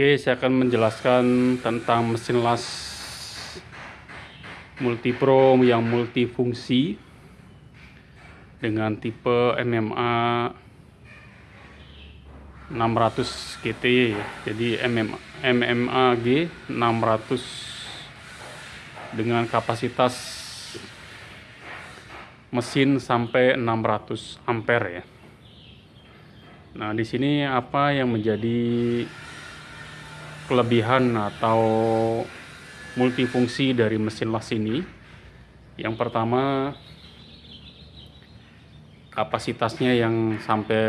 Oke, saya akan menjelaskan tentang mesin las multipro yang multifungsi dengan tipe MMA 600 GT. Jadi MMA, MMAG 600 dengan kapasitas mesin sampai 600 ampere ya. Nah, di sini apa yang menjadi kelebihan atau multifungsi dari mesin las ini? Yang pertama, kapasitasnya yang sampai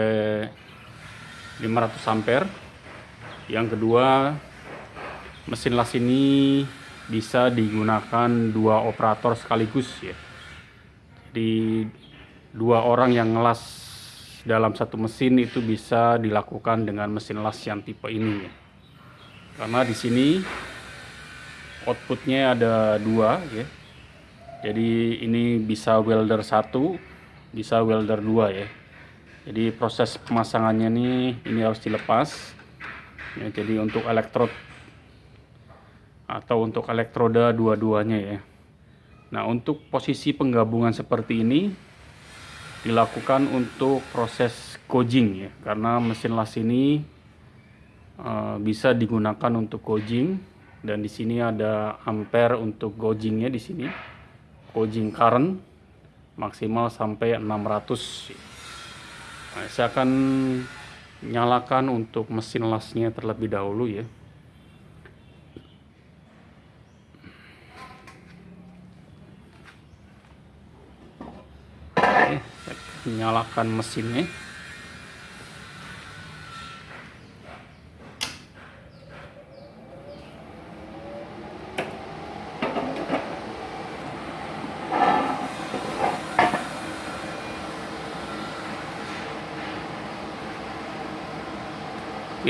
500 ampere. Yang kedua, mesin las ini bisa digunakan dua operator sekaligus ya. Jadi dua orang yang ngelas dalam satu mesin itu bisa dilakukan dengan mesin las yang tipe ini ya. Karena di sini outputnya ada dua ya. Jadi ini bisa welder satu, bisa welder dua ya. Jadi proses pemasangannya nih ini harus dilepas. Ya, jadi untuk elektrod atau untuk elektroda dua-duanya ya. Nah untuk posisi penggabungan seperti ini dilakukan untuk proses coaching ya karena mesin las ini uh, bisa digunakan untuk coaching. Dan di sini ada ampere untuk gaugingnya di sini. Gauging current maksimal sampai 600 nah, saya akan nyalakan untuk mesin lasnya terlebih dahulu ya. Nyalakan mesinnya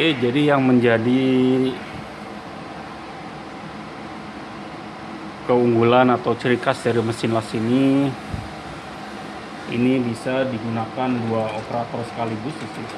Oke, jadi yang menjadi keunggulan atau ciri khas dari mesin las ini ini bisa digunakan dua operator sekaligus di sini.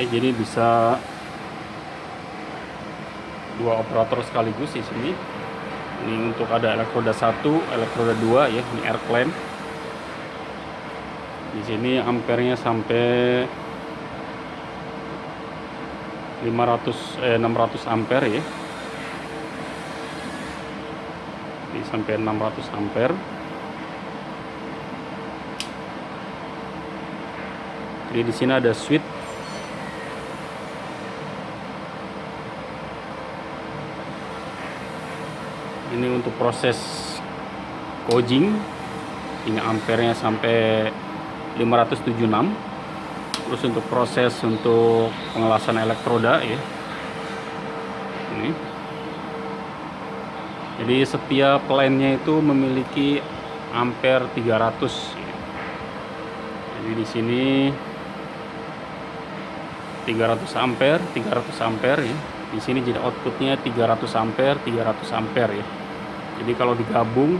ya jadi bisa dua operator sekaligus di sini. Ini untuk ada elektroda satu elektroda dua ya ini air clamp di sini ampernya sampai 500 eh 600 ampere ya. Ini sampai 600 ampere jadi di sini ada switch ini untuk proses coaching ini ampernya sampai 576 terus untuk proses untuk pengelasan elektroda ya. Ini. Jadi setiap lainnya itu memiliki ampere 300 ya. jadi di sini 300 ampere 300 ampere ya. Di sini jadi outputnya 300 ampere 300 ampere ya jadi kalau digabung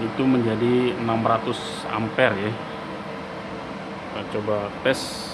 itu menjadi 600 ampere ya. Kita coba tes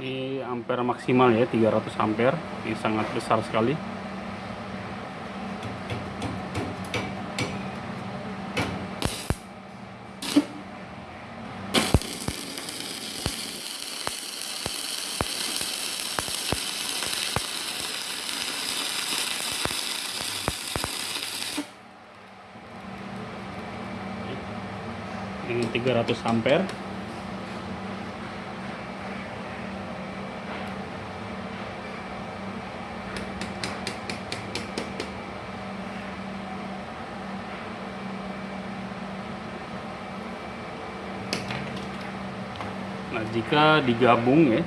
ini ampere maksimal ya 300 ampere ini sangat besar sekali. Ini 300 ampere Nah, jika digabung ya.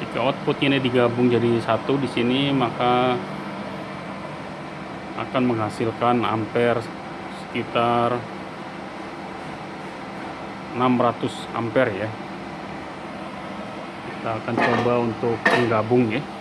Jika outputnya ini digabung jadi satu di sini maka akan menghasilkan ampere sekitar 600 ampere ya. Kita akan coba untuk menggabung ya.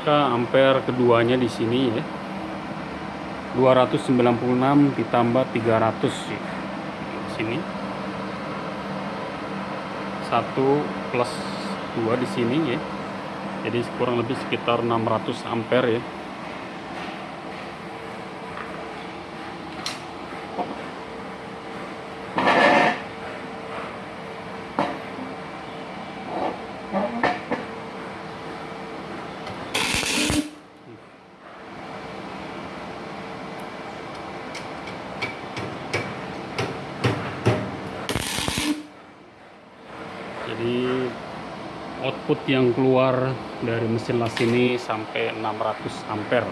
Maka ampere keduanya di sini ya. 296 ditambah 300 ya. sini. 1 plus 2 di sini ya. Jadi kurang lebih sekitar 600 ampere ya jadi output yang keluar dari mesin las ini sampai 600 ampere.